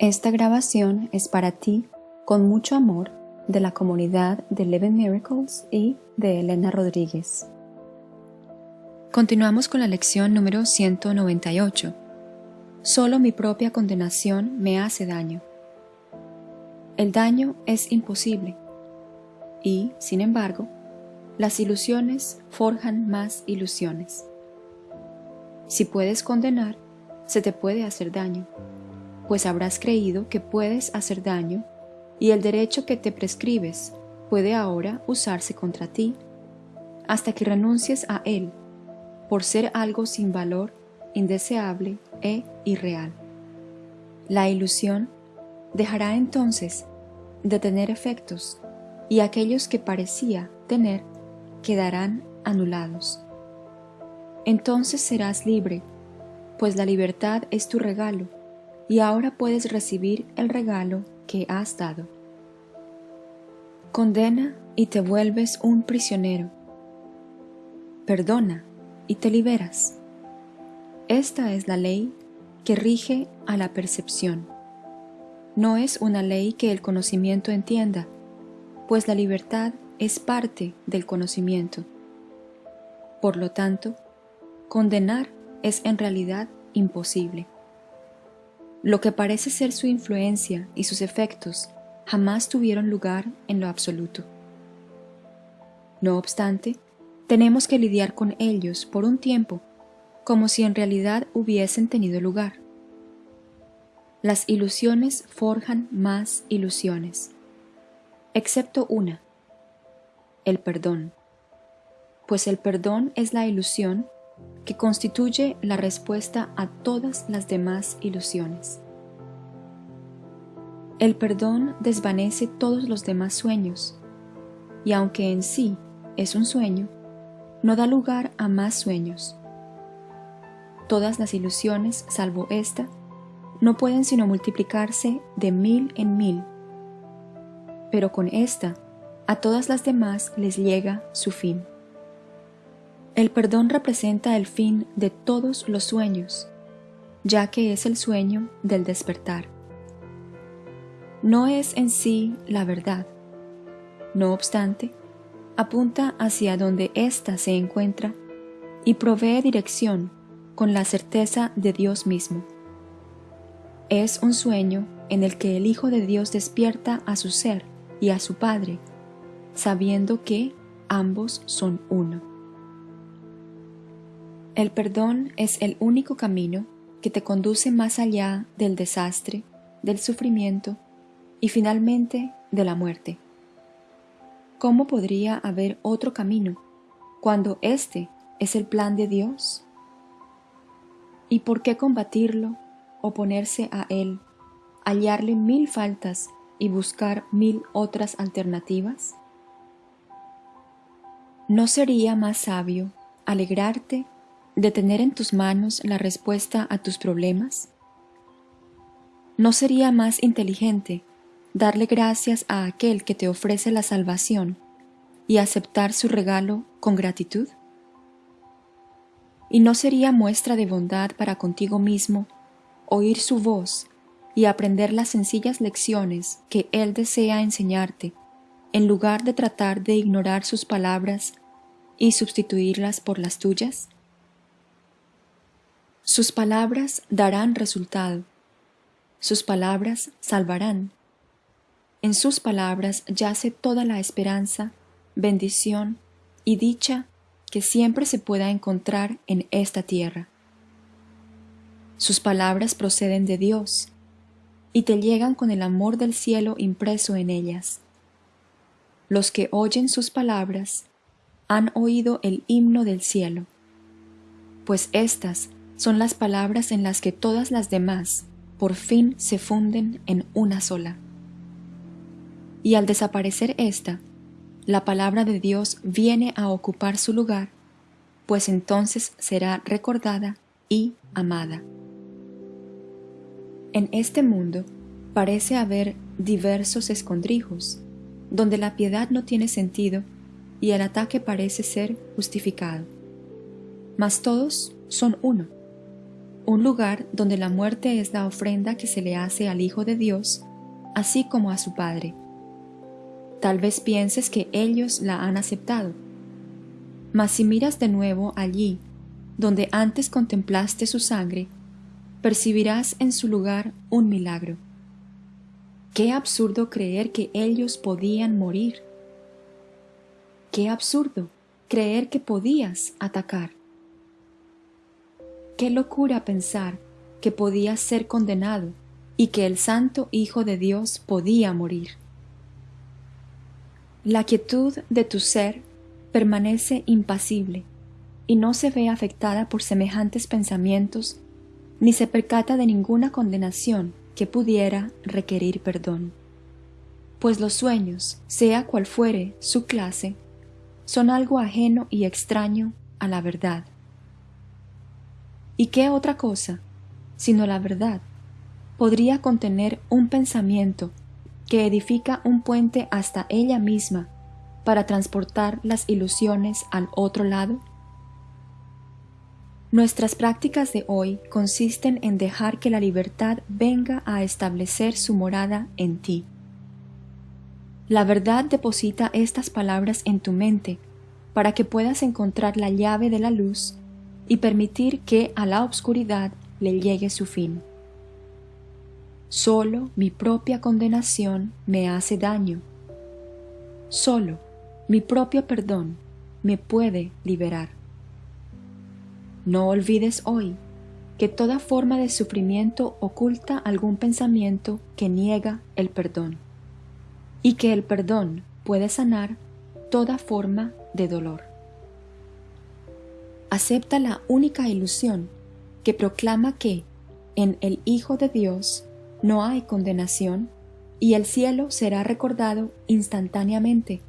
Esta grabación es para ti, con mucho amor, de la comunidad de Eleven Miracles y de Elena Rodríguez. Continuamos con la lección número 198. Solo mi propia condenación me hace daño. El daño es imposible y, sin embargo, las ilusiones forjan más ilusiones. Si puedes condenar, se te puede hacer daño, pues habrás creído que puedes hacer daño y el derecho que te prescribes puede ahora usarse contra ti, hasta que renuncies a él, por ser algo sin valor, indeseable e irreal. La ilusión dejará entonces de tener efectos y aquellos que parecía tener quedarán anulados. Entonces serás libre, pues la libertad es tu regalo y ahora puedes recibir el regalo que has dado. Condena y te vuelves un prisionero. Perdona y te liberas. Esta es la ley que rige a la percepción. No es una ley que el conocimiento entienda, pues la libertad es parte del conocimiento. Por lo tanto, condenar es en realidad imposible. Lo que parece ser su influencia y sus efectos jamás tuvieron lugar en lo absoluto. No obstante, tenemos que lidiar con ellos por un tiempo como si en realidad hubiesen tenido lugar. Las ilusiones forjan más ilusiones, excepto una, el perdón, pues el perdón es la ilusión que constituye la respuesta a todas las demás ilusiones. El perdón desvanece todos los demás sueños, y aunque en sí es un sueño, no da lugar a más sueños. Todas las ilusiones, salvo esta, no pueden sino multiplicarse de mil en mil, pero con esta, a todas las demás les llega su fin. El perdón representa el fin de todos los sueños, ya que es el sueño del despertar. No es en sí la verdad. No obstante, apunta hacia donde ésta se encuentra y provee dirección con la certeza de Dios mismo. Es un sueño en el que el Hijo de Dios despierta a su ser y a su Padre, sabiendo que ambos son uno. El perdón es el único camino que te conduce más allá del desastre, del sufrimiento y finalmente de la muerte. ¿Cómo podría haber otro camino cuando este es el plan de Dios? ¿Y por qué combatirlo, oponerse a él, hallarle mil faltas y buscar mil otras alternativas? ¿No sería más sabio alegrarte de tener en tus manos la respuesta a tus problemas? ¿No sería más inteligente darle gracias a aquel que te ofrece la salvación y aceptar su regalo con gratitud? ¿Y no sería muestra de bondad para contigo mismo oír su voz y aprender las sencillas lecciones que Él desea enseñarte, en lugar de tratar de ignorar sus palabras y sustituirlas por las tuyas? Sus palabras darán resultado. Sus palabras salvarán. En sus palabras yace toda la esperanza, bendición y dicha que siempre se pueda encontrar en esta tierra. Sus palabras proceden de Dios y te llegan con el amor del cielo impreso en ellas. Los que oyen sus palabras han oído el himno del cielo, pues éstas son las palabras en las que todas las demás por fin se funden en una sola. Y al desaparecer esta, la palabra de Dios viene a ocupar su lugar, pues entonces será recordada y amada. En este mundo parece haber diversos escondrijos, donde la piedad no tiene sentido y el ataque parece ser justificado. Mas todos son uno un lugar donde la muerte es la ofrenda que se le hace al Hijo de Dios, así como a su Padre. Tal vez pienses que ellos la han aceptado, mas si miras de nuevo allí, donde antes contemplaste su sangre, percibirás en su lugar un milagro. Qué absurdo creer que ellos podían morir. Qué absurdo creer que podías atacar. Qué locura pensar que podías ser condenado y que el Santo Hijo de Dios podía morir. La quietud de tu ser permanece impasible y no se ve afectada por semejantes pensamientos ni se percata de ninguna condenación que pudiera requerir perdón. Pues los sueños, sea cual fuere su clase, son algo ajeno y extraño a la verdad. ¿Y qué otra cosa, sino la verdad, podría contener un pensamiento que edifica un puente hasta ella misma para transportar las ilusiones al otro lado? Nuestras prácticas de hoy consisten en dejar que la libertad venga a establecer su morada en ti. La verdad deposita estas palabras en tu mente para que puedas encontrar la llave de la luz y permitir que a la obscuridad le llegue su fin. Solo mi propia condenación me hace daño. Solo mi propio perdón me puede liberar. No olvides hoy que toda forma de sufrimiento oculta algún pensamiento que niega el perdón y que el perdón puede sanar toda forma de dolor acepta la única ilusión que proclama que en el Hijo de Dios no hay condenación y el cielo será recordado instantáneamente.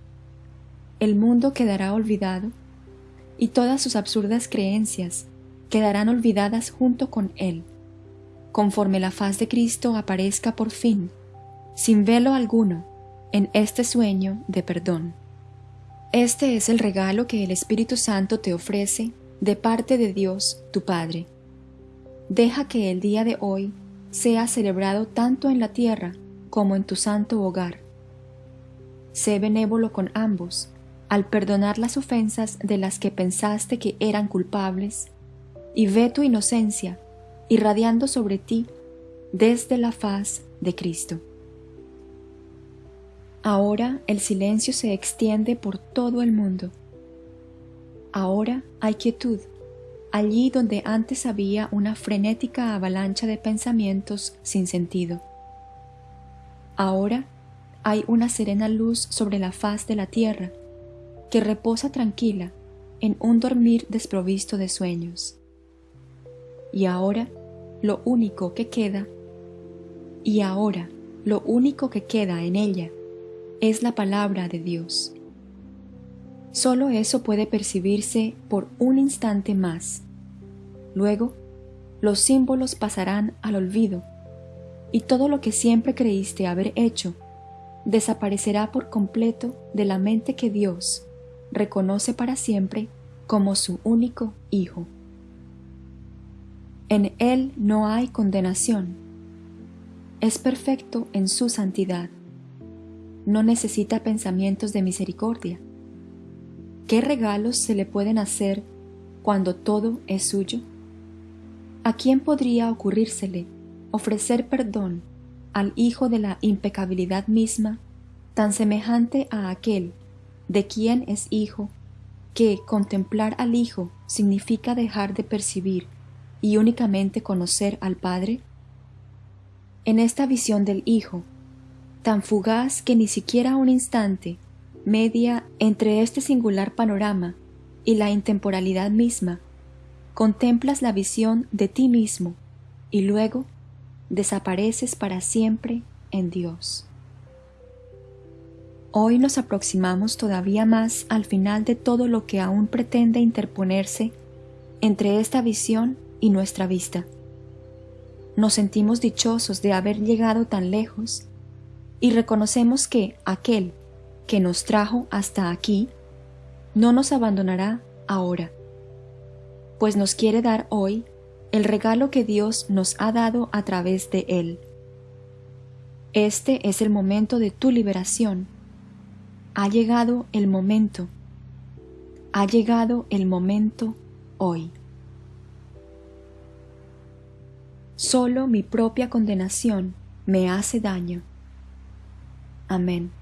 El mundo quedará olvidado y todas sus absurdas creencias quedarán olvidadas junto con él, conforme la faz de Cristo aparezca por fin, sin velo alguno, en este sueño de perdón. Este es el regalo que el Espíritu Santo te ofrece de parte de Dios, tu Padre. Deja que el día de hoy sea celebrado tanto en la tierra como en tu santo hogar. Sé benévolo con ambos, al perdonar las ofensas de las que pensaste que eran culpables, y ve tu inocencia irradiando sobre ti desde la faz de Cristo. Ahora el silencio se extiende por todo el mundo Ahora hay quietud, allí donde antes había una frenética avalancha de pensamientos sin sentido. Ahora hay una serena luz sobre la faz de la tierra, que reposa tranquila en un dormir desprovisto de sueños. Y ahora lo único que queda, y ahora lo único que queda en ella, es la palabra de Dios. Solo eso puede percibirse por un instante más. Luego, los símbolos pasarán al olvido y todo lo que siempre creíste haber hecho desaparecerá por completo de la mente que Dios reconoce para siempre como su único Hijo. En Él no hay condenación. Es perfecto en su santidad. No necesita pensamientos de misericordia ¿Qué regalos se le pueden hacer cuando todo es suyo? ¿A quién podría ocurrírsele ofrecer perdón al Hijo de la impecabilidad misma, tan semejante a aquel de quien es Hijo, que contemplar al Hijo significa dejar de percibir y únicamente conocer al Padre? En esta visión del Hijo, tan fugaz que ni siquiera un instante media entre este singular panorama y la intemporalidad misma, contemplas la visión de ti mismo y luego desapareces para siempre en Dios. Hoy nos aproximamos todavía más al final de todo lo que aún pretende interponerse entre esta visión y nuestra vista. Nos sentimos dichosos de haber llegado tan lejos y reconocemos que aquel que nos trajo hasta aquí, no nos abandonará ahora, pues nos quiere dar hoy el regalo que Dios nos ha dado a través de Él. Este es el momento de tu liberación. Ha llegado el momento. Ha llegado el momento hoy. Solo mi propia condenación me hace daño. Amén.